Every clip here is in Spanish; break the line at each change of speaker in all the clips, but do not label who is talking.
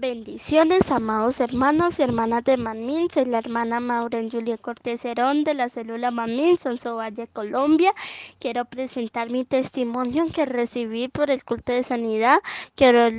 Bendiciones, amados hermanos y hermanas de Manmin. Soy la hermana Maureen Julia Cortés Herón de la célula Manmin, Sonso Valle, Colombia. Quiero presentar mi testimonio que recibí por el culto de sanidad. Quiero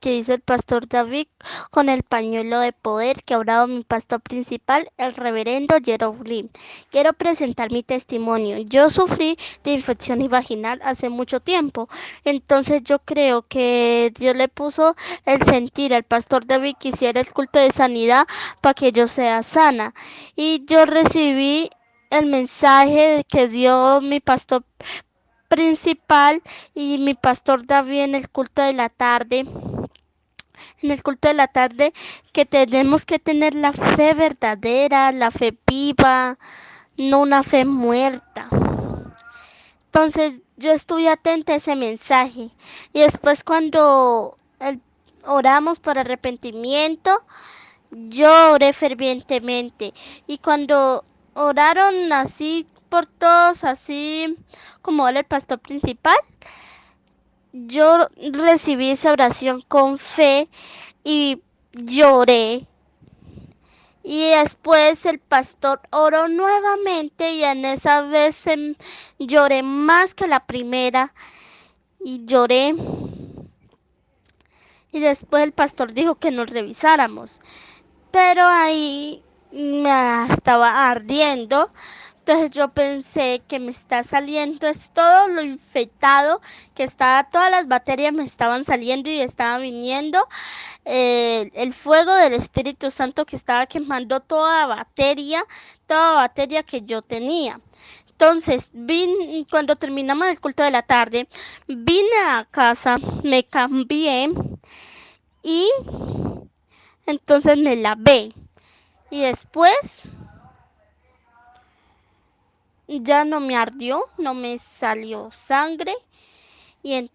que hizo el pastor David con el pañuelo de poder que ha mi pastor principal, el reverendo Jerome Quiero presentar mi testimonio. Yo sufrí de infección vaginal hace mucho tiempo, entonces yo creo que Dios le puso el sentir al pastor David que hiciera el culto de sanidad para que yo sea sana. Y yo recibí el mensaje que dio mi pastor principal y mi pastor David en el culto de la tarde en el culto de la tarde que tenemos que tener la fe verdadera, la fe viva, no una fe muerta. Entonces yo estuve atenta a ese mensaje y después cuando oramos por arrepentimiento, yo oré fervientemente y cuando oraron así por todos, así como el pastor principal, yo recibí esa oración con fe y lloré. Y después el pastor oró nuevamente y en esa vez em, lloré más que la primera y lloré. Y después el pastor dijo que nos revisáramos. Pero ahí me estaba ardiendo entonces yo pensé que me está saliendo, es todo lo infectado, que estaba, todas las bacterias me estaban saliendo y estaba viniendo eh, el fuego del Espíritu Santo que estaba quemando toda bacteria, toda bacteria que yo tenía. Entonces, vine, cuando terminamos el culto de la tarde, vine a casa, me cambié y entonces me lavé. Y después ya no me ardió, no me salió sangre y,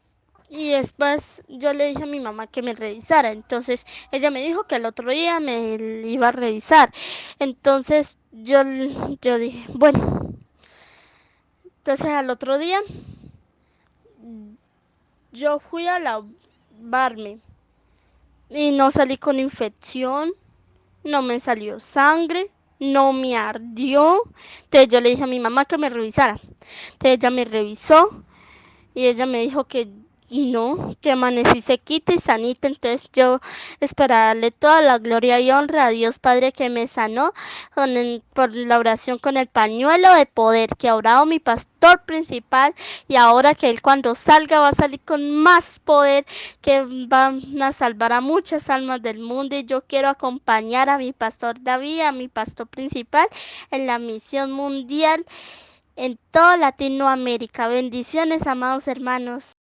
y después yo le dije a mi mamá que me revisara. Entonces ella me dijo que el otro día me iba a revisar. Entonces yo, yo dije, bueno. Entonces al otro día yo fui a lavarme y no salí con infección, no me salió sangre no me ardió. Entonces yo le dije a mi mamá que me revisara. Entonces ella me revisó y ella me dijo que no, que amanecí sequita y sanita, entonces yo esperarle toda la gloria y honra a Dios Padre que me sanó por la oración con el pañuelo de poder que ha orado mi pastor principal y ahora que él cuando salga va a salir con más poder que van a salvar a muchas almas del mundo y yo quiero acompañar a mi pastor David, a mi pastor principal en la misión mundial en toda Latinoamérica. Bendiciones, amados hermanos.